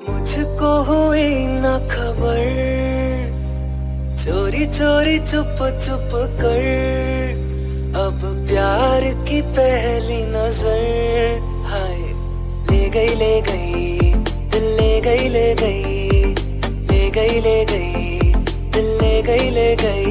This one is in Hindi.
मुझको हुई ना खबर। चोरी चोरी, चुप चुप कर। अब प्यार की पहली नज़र। हाय, ले गई ले गई, दिल ले गई ले गई ले गई ले गई, दिल ले गई ले गई।